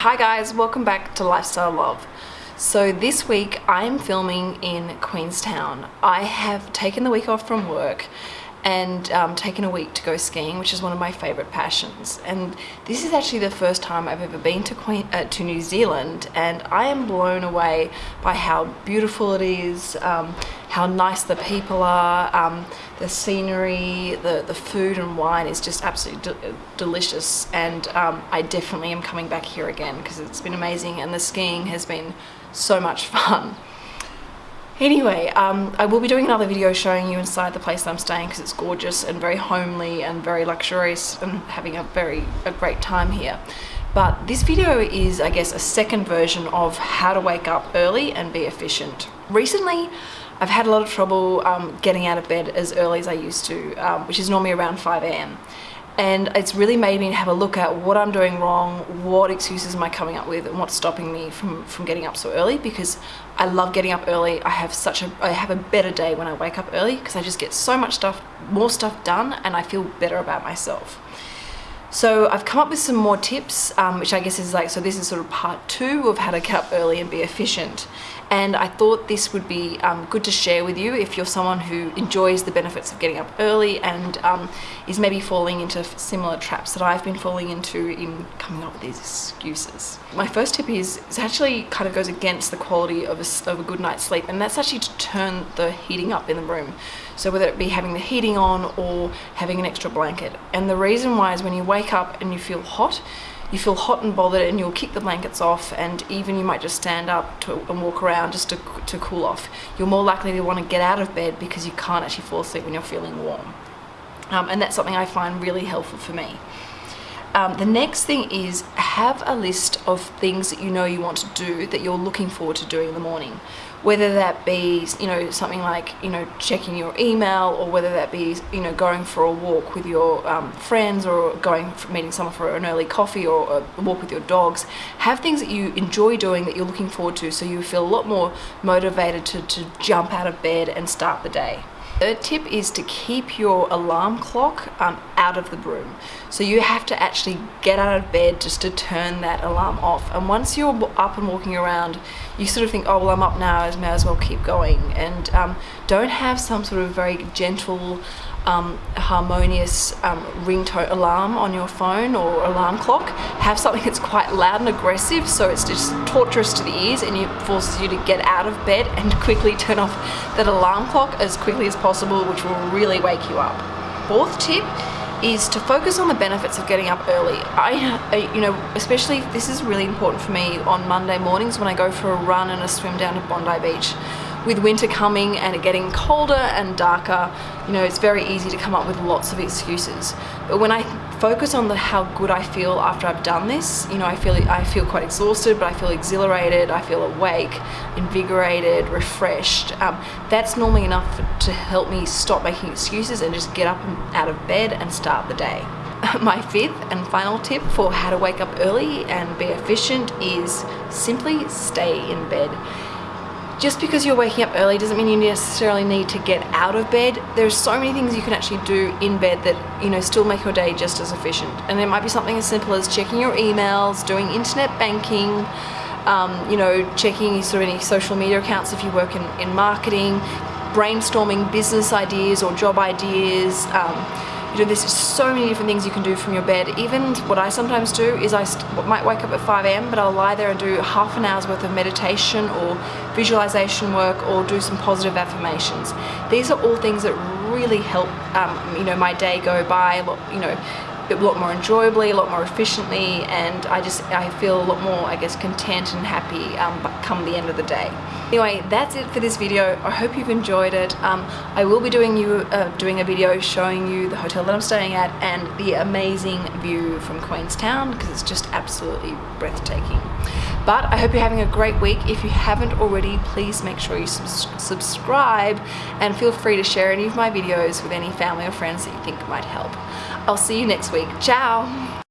Hi guys, welcome back to Lifestyle Love. So this week I'm filming in Queenstown. I have taken the week off from work and um, taken a week to go skiing, which is one of my favourite passions. And this is actually the first time I've ever been to, Queen, uh, to New Zealand, and I am blown away by how beautiful it is, um, how nice the people are, um, the scenery, the, the food and wine is just absolutely de delicious. And um, I definitely am coming back here again because it's been amazing, and the skiing has been so much fun. Anyway, um, I will be doing another video showing you inside the place I'm staying because it's gorgeous and very homely and very luxurious and having a very a great time here. But this video is, I guess, a second version of how to wake up early and be efficient. Recently, I've had a lot of trouble um, getting out of bed as early as I used to, um, which is normally around 5 a.m and it's really made me have a look at what I'm doing wrong, what excuses am I coming up with, and what's stopping me from, from getting up so early because I love getting up early. I have such a, I have a better day when I wake up early because I just get so much stuff, more stuff done and I feel better about myself. So I've come up with some more tips, um, which I guess is like, so this is sort of part two of how to get up early and be efficient. And I thought this would be um, good to share with you if you're someone who enjoys the benefits of getting up early and um, is maybe falling into similar traps that I've been falling into in coming up with these excuses. My first tip is, is actually kind of goes against the quality of a, of a good night's sleep and that's actually to turn the heating up in the room. So whether it be having the heating on or having an extra blanket. And the reason why is when you wake up and you feel hot, you feel hot and bothered and you'll kick the blankets off and even you might just stand up to, and walk around just to, to cool off. You're more likely to want to get out of bed because you can't actually fall asleep when you're feeling warm. Um, and that's something I find really helpful for me. Um, the next thing is have a list of things that you know you want to do that you're looking forward to doing in the morning. Whether that be you know something like you know checking your email or whether that be you know going for a walk with your um, friends or going for meeting someone for an early coffee or a walk with your dogs. Have things that you enjoy doing that you're looking forward to so you feel a lot more motivated to, to jump out of bed and start the day. Third tip is to keep your alarm clock um, out of the room. So you have to actually get out of bed just to turn that alarm off. And once you're up and walking around, you sort of think, oh, well, I'm up now, I may as well keep going. And um, don't have some sort of very gentle um, harmonious um, ringtone alarm on your phone or alarm clock. Have something that's quite loud and aggressive so it's just torturous to the ears and it forces you to get out of bed and quickly turn off that alarm clock as quickly as possible which will really wake you up. Fourth tip is to focus on the benefits of getting up early. I, you know, especially this is really important for me on Monday mornings when I go for a run and a swim down to Bondi Beach with winter coming and it getting colder and darker, you know, it's very easy to come up with lots of excuses. But when I focus on the how good I feel after I've done this, you know, I feel I feel quite exhausted, but I feel exhilarated, I feel awake, invigorated, refreshed. Um, that's normally enough to help me stop making excuses and just get up and out of bed and start the day. My fifth and final tip for how to wake up early and be efficient is simply stay in bed just because you're waking up early doesn't mean you necessarily need to get out of bed. There's so many things you can actually do in bed that, you know, still make your day just as efficient. And it might be something as simple as checking your emails, doing internet banking, um, you know, checking sort of any social media accounts if you work in, in marketing, brainstorming business ideas or job ideas, um, you know, there's so many different things you can do from your bed. Even what I sometimes do is I might wake up at 5 a.m. but I'll lie there and do half an hour's worth of meditation or visualization work or do some positive affirmations. These are all things that really help, um, you know, my day go by, you know, a lot more enjoyably, a lot more efficiently, and I just I feel a lot more, I guess, content and happy um, come the end of the day. Anyway, that's it for this video. I hope you've enjoyed it. Um, I will be doing you uh, doing a video showing you the hotel that I'm staying at and the amazing view from Queenstown because it's just absolutely breathtaking. But I hope you're having a great week. If you haven't already, please make sure you subscribe and feel free to share any of my videos with any family or friends that you think might help. I'll see you next week. Ciao!